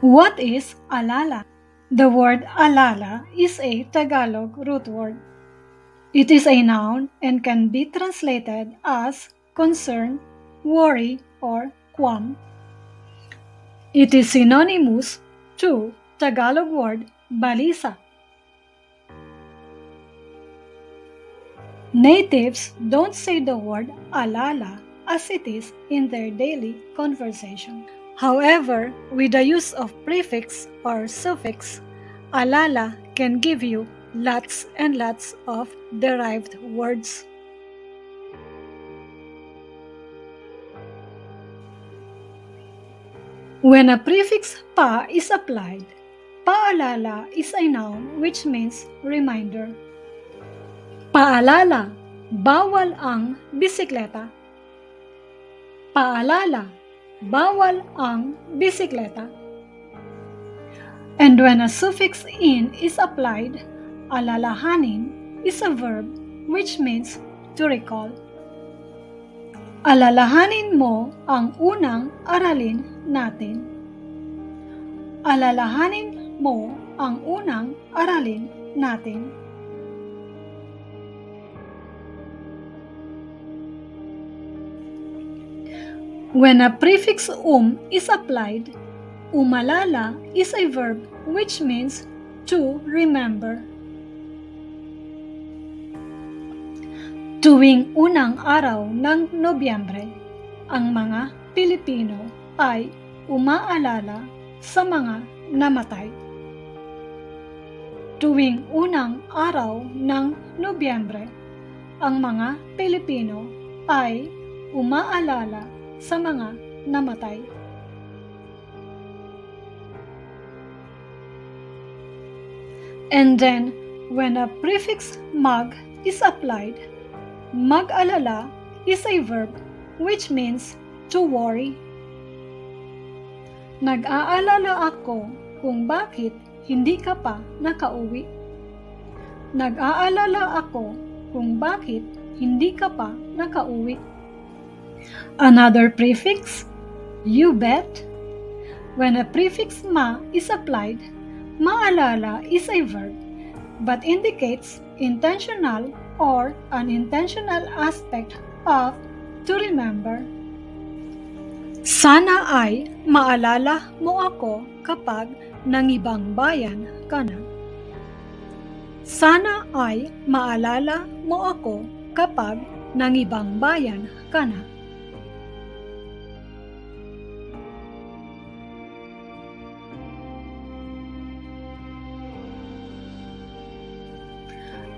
What is alala? The word alala is a Tagalog root word. It is a noun and can be translated as concern, worry, or qualm. It is synonymous to Tagalog word balisa. Natives don't say the word alala as it is in their daily conversation. However, with the use of prefix or suffix, alala can give you lots and lots of derived words. When a prefix pa is applied, paalala is a noun which means reminder. Paalala, bawal ang bisikleta. Paalala, bawal ang bisikleta. And when a suffix in is applied, alalahanin is a verb which means to recall. Alalahanin mo ang unang aralin natin. Alalahanin mo ang unang aralin natin. When a prefix um is applied, umalala is a verb which means to remember. Tuwing unang araw ng Nobyembre, ang mga Pilipino ay umaalala sa mga namatay. Tuwing unang araw ng Nobyembre, ang mga Pilipino ay umaalala sa mga namatay. And then, when a prefix mag is applied, Mag-alala is a verb which means to worry. Nag-aalala ako kung bakit hindi ka pa nakauwi. Nag-aalala ako kung bakit hindi ka pa nakauwi. Another prefix, you bet. When a prefix ma is applied, maalala is a verb but indicates intentional or unintentional aspect of to remember. Sana ay maalala mo ako kapag nangibang bayan ka na. Sana ay maalala mo ako kapag nangibang bayan ka na.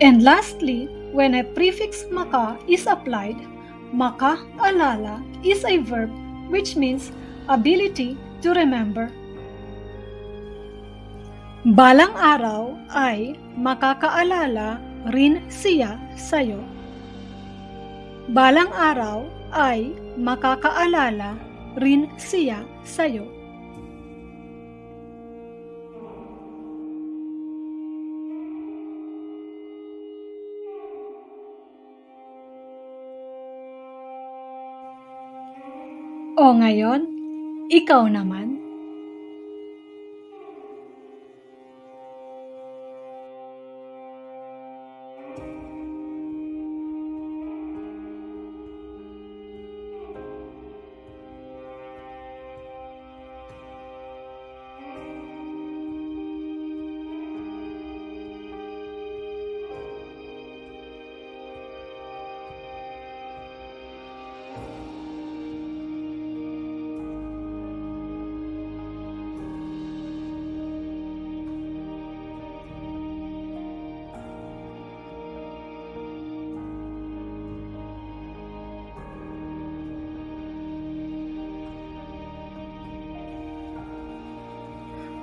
And lastly, When a prefix maka is applied, maka-alala is a verb which means ability to remember. Balang araw ay makakaalala rin siya sa'yo. Balang araw ay makakaalala rin siya sa'yo. O ngayon, ikaw naman.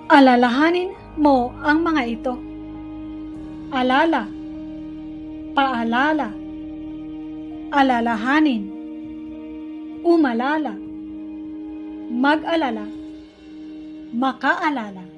Alalahanin mo ang mga ito. Alala, paalala, alalahanin, umalala, mag-alala, makaalala.